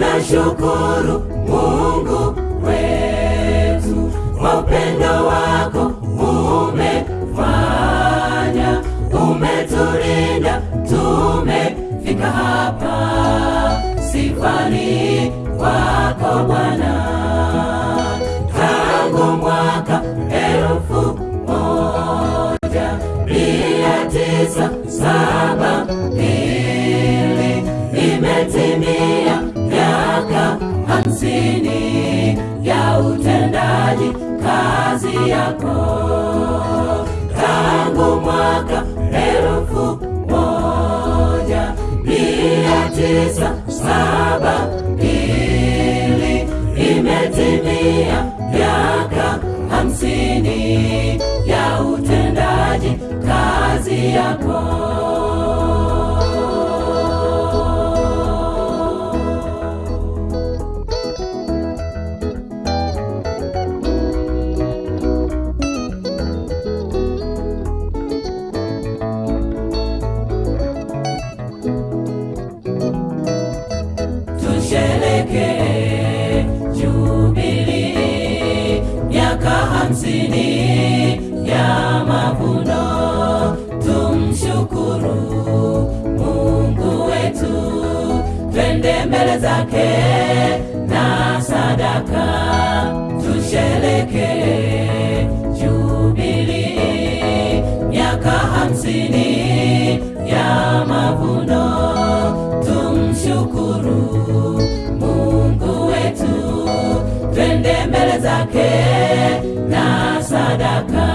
tunashukuru Mungu wetu kwa upendo wako umefanya, umetulinda, tumefika hapa. Sifani ya utendaji kazi yako. Tangu mwaka elfu moja mia tisa saba mbili imetimia miaka hamsini ya utendaji kazi yako twende mbele zake na sadaka tusherekee jubili miaka hamsini ya mavuno tumshukuru mungu wetu. Twende mbele zake na sadaka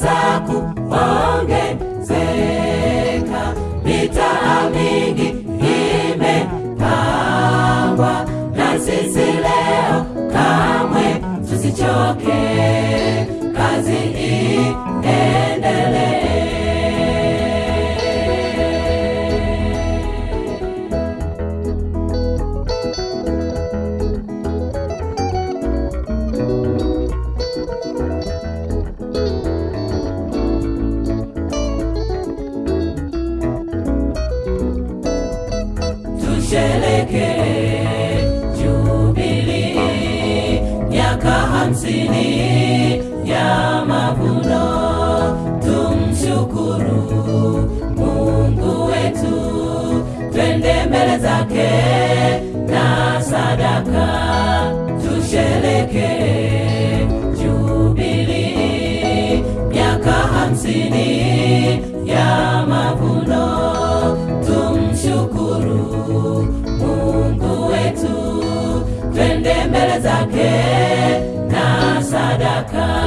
makanisa kuongezeka, mitaa mingi imepangwa, na sisi leo kamwe tusichoke, kazi iendelee. tusherekee hamsini ya mavuno tumshukuru mungu wetu twende mbele zake na sadaka tushereke tusherekee Jubilii, miaka hamsini ya mavuno. Tumshukuru Mungu wetu, twende mbele zake na sadaka